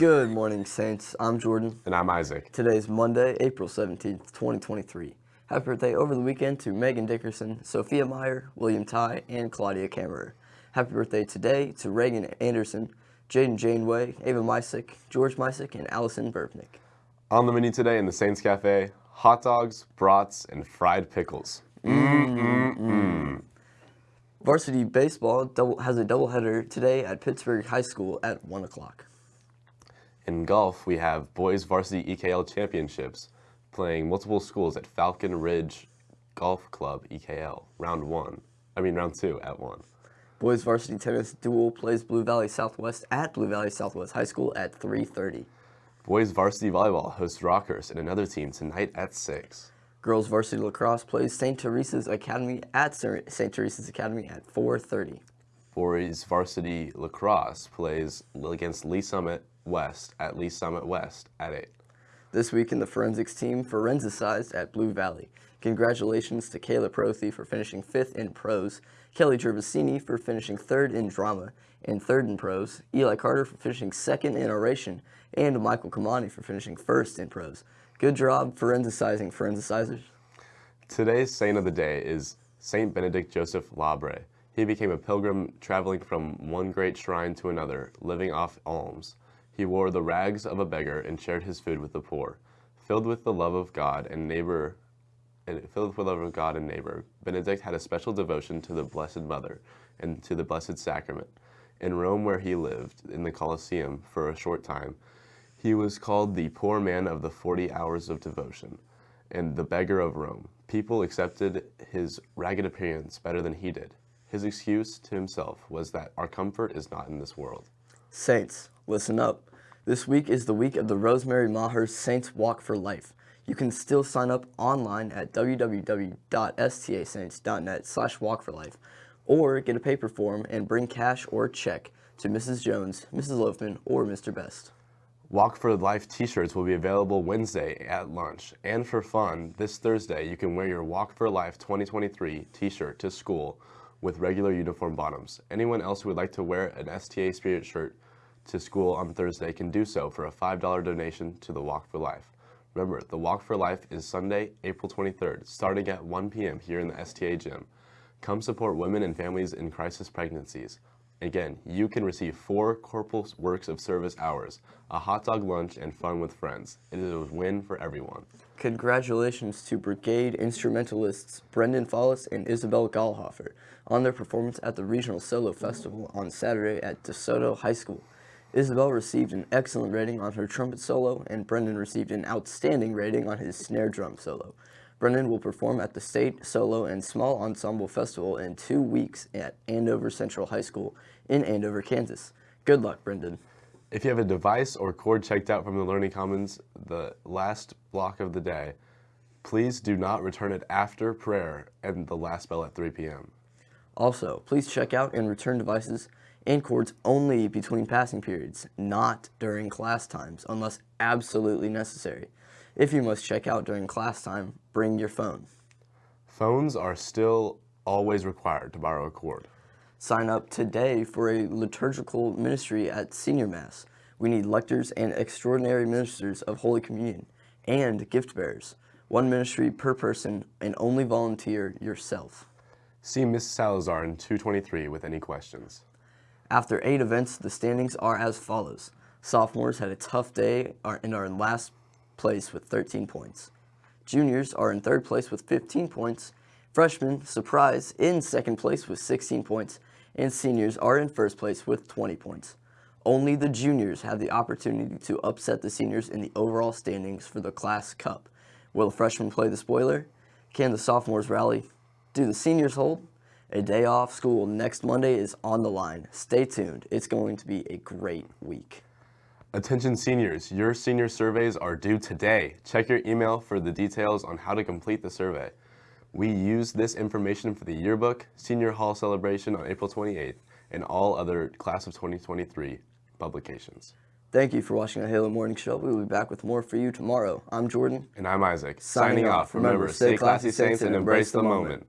Good morning, Saints. I'm Jordan. And I'm Isaac. Today is Monday, April 17th, 2023. Happy birthday over the weekend to Megan Dickerson, Sophia Meyer, William Ty, and Claudia Kammerer. Happy birthday today to Reagan Anderson, Jaden Janeway, Ava Mysick, George Mysick, and Allison Burbnick. On the menu today in the Saints Cafe, hot dogs, brats, and fried pickles. Mm-mm-mm. Varsity baseball double, has a doubleheader today at Pittsburg High School at 1 o'clock. In golf, we have boys varsity EKL championships playing multiple schools at Falcon Ridge Golf Club EKL, round one. I mean, round two at one. Boys varsity tennis dual plays Blue Valley Southwest at Blue Valley Southwest High School at 3.30. Boys varsity volleyball hosts Rockhurst and another team tonight at 6. Girls varsity lacrosse plays St. Teresa's Academy at St. Teresa's Academy at 4.30. Boys varsity lacrosse plays against Lee's Summit West at Lee's Summit West at 8. This week in the forensics team, forensicized at Blue Valley. Congratulations to Kayla Prothy for finishing fifth in prose, Kelly Gervasini for finishing third in drama and third in prose, Eli Carter for finishing second in oration, and Michael Kamani for finishing first in prose. Good job forensicizing forensicizers. Today's saint of the day is Saint Benedict Joseph Labre. He became a pilgrim traveling from one great shrine to another, living off alms. He wore the rags of a beggar and shared his food with the poor. Filled with the love of God and neighbor, and filled with the love of God and neighbor, Benedict had a special devotion to the Blessed Mother and to the Blessed Sacrament. In Rome, where he lived, in the Colosseum, for a short time, he was called the poor man of the 40 hours of devotion and the beggar of Rome. People accepted his ragged appearance better than he did. His excuse to himself was that our comfort is not in this world. Saints, listen up. This week is the week of the Rosemary Maher Saints Walk for Life. You can still sign up online at www.stasaints.net slash walkforlife or get a paper form and bring cash or check to Mrs. Jones, Mrs. Loafman, or Mr. Best. Walk for Life t-shirts will be available Wednesday at lunch. And for fun, this Thursday you can wear your Walk for Life 2023 t-shirt to school with regular uniform bottoms. Anyone else who would like to wear an STA Spirit shirt to school on Thursday can do so for a $5 donation to the Walk for Life. Remember, the Walk for Life is Sunday, April 23rd, starting at 1 p.m. here in the STA gym. Come support women and families in crisis pregnancies. Again, you can receive four Corporal Works of Service hours, a hot dog lunch, and fun with friends. It is a win for everyone. Congratulations to Brigade instrumentalists Brendan Follis and Isabel Gallhofer on their performance at the Regional Solo Festival on Saturday at DeSoto High School. Isabel received an excellent rating on her trumpet solo, and Brendan received an outstanding rating on his snare drum solo. Brendan will perform at the State Solo and Small Ensemble Festival in two weeks at Andover Central High School in Andover, Kansas. Good luck, Brendan. If you have a device or cord checked out from the Learning Commons the last block of the day, please do not return it after prayer and the last bell at 3 p.m. Also, please check out and return devices and cords only between passing periods, not during class times, unless absolutely necessary. If you must check out during class time, bring your phone. Phones are still always required to borrow a cord. Sign up today for a liturgical ministry at Senior Mass. We need lectors and extraordinary ministers of Holy Communion and gift bearers. One ministry per person and only volunteer yourself. See Ms. Salazar in 223 with any questions. After eight events, the standings are as follows. Sophomores had a tough day and are in our last place with 13 points. Juniors are in third place with 15 points. Freshmen, surprise, in second place with 16 points. And seniors are in first place with 20 points. Only the juniors have the opportunity to upset the seniors in the overall standings for the Class Cup. Will the freshmen play the spoiler? Can the sophomores rally? Do the seniors hold? A day off school next Monday is on the line. Stay tuned. It's going to be a great week. Attention seniors, your senior surveys are due today. Check your email for the details on how to complete the survey. We use this information for the yearbook, senior hall celebration on April 28th, and all other class of 2023 publications. Thank you for watching the Halo Morning Show. We will be back with more for you tomorrow. I'm Jordan. And I'm Isaac. Signing, Signing off. Remember, stay classy, saints, and embrace the moment.